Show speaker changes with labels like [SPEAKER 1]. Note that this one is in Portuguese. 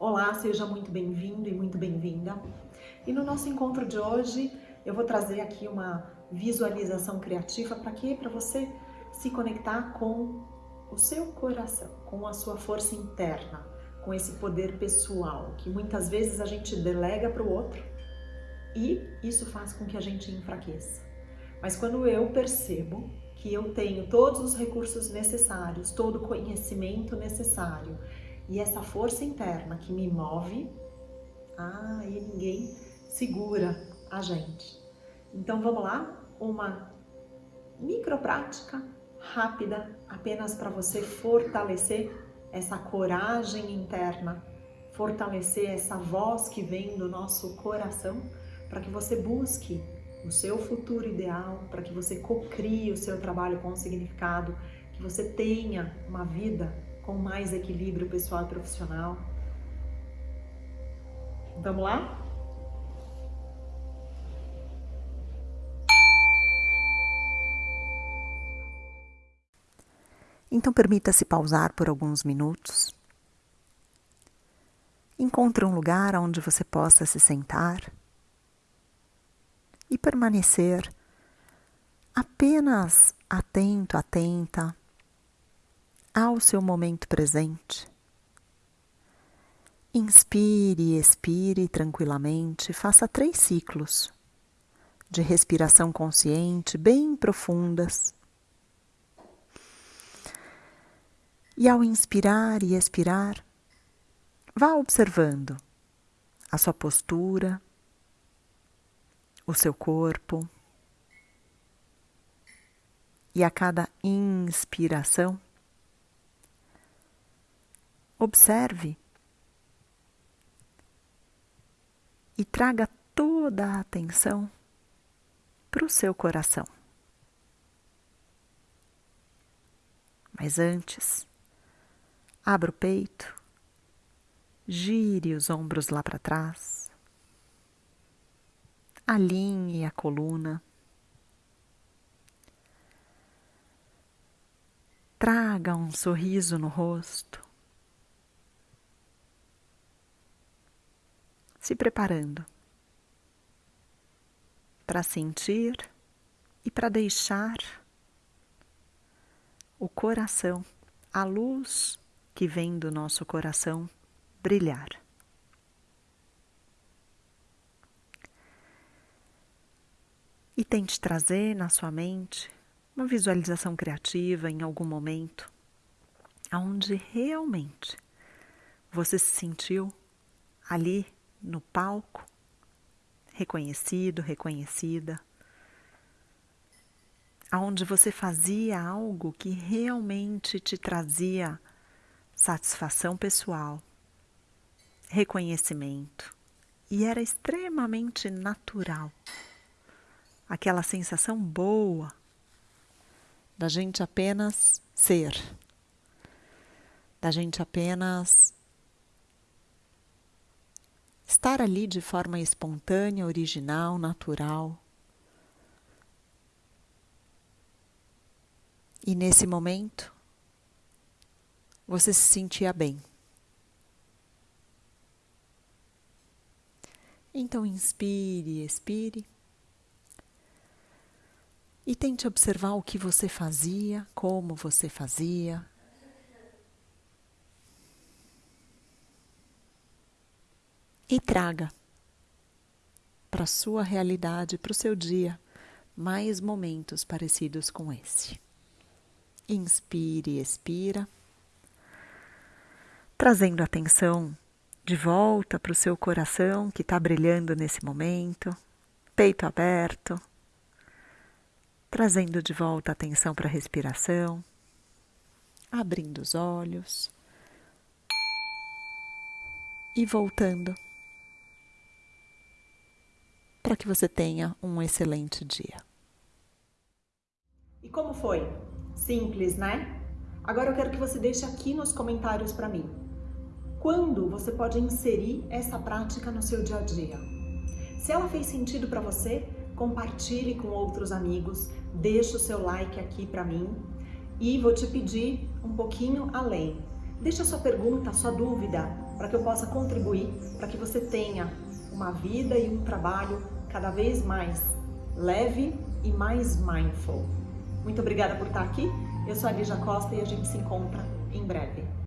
[SPEAKER 1] Olá, seja muito bem-vindo e muito bem-vinda. E no nosso encontro de hoje, eu vou trazer aqui uma visualização criativa para quê? Para você se conectar com o seu coração, com a sua força interna, com esse poder pessoal que muitas vezes a gente delega para o outro e isso faz com que a gente enfraqueça. Mas quando eu percebo que eu tenho todos os recursos necessários, todo o conhecimento necessário e essa força interna que me move, ah, e ninguém segura a gente. Então vamos lá? Uma micro prática rápida, apenas para você fortalecer essa coragem interna, fortalecer essa voz que vem do nosso coração, para que você busque o seu futuro ideal, para que você cocrie o seu trabalho com significado, que você tenha uma vida com mais equilíbrio pessoal e profissional. Vamos lá?
[SPEAKER 2] Então permita-se pausar por alguns minutos. Encontre um lugar onde você possa se sentar e permanecer apenas atento, atenta ao seu momento presente. Inspire e expire tranquilamente, faça três ciclos de respiração consciente bem profundas. E ao inspirar e expirar, vá observando a sua postura, o seu corpo. E a cada inspiração, observe e traga toda a atenção para o seu coração. Mas antes, Abra o peito, gire os ombros lá para trás, alinhe a coluna, traga um sorriso no rosto, se preparando para sentir e para deixar o coração, a luz que vem do nosso coração brilhar. E tente trazer na sua mente uma visualização criativa em algum momento, onde realmente você se sentiu ali no palco, reconhecido, reconhecida, aonde você fazia algo que realmente te trazia satisfação pessoal, reconhecimento e era extremamente natural. Aquela sensação boa da gente apenas ser, da gente apenas estar ali de forma espontânea, original, natural. E nesse momento, você se sentia bem. Então inspire, expire. E tente observar o que você fazia, como você fazia. E traga para a sua realidade, para o seu dia, mais momentos parecidos com esse. Inspire, expira trazendo atenção de volta para o seu coração que está brilhando nesse momento, peito aberto, trazendo de volta atenção para a respiração, abrindo os olhos e voltando para que você tenha um excelente dia.
[SPEAKER 1] E como foi? Simples, né? Agora eu quero que você deixe aqui nos comentários para mim quando você pode inserir essa prática no seu dia a dia. Se ela fez sentido para você, compartilhe com outros amigos, deixe o seu like aqui para mim e vou te pedir um pouquinho além. Deixa a sua pergunta, a sua dúvida, para que eu possa contribuir, para que você tenha uma vida e um trabalho cada vez mais leve e mais mindful. Muito obrigada por estar aqui. Eu sou a Lígia Costa e a gente se encontra em breve.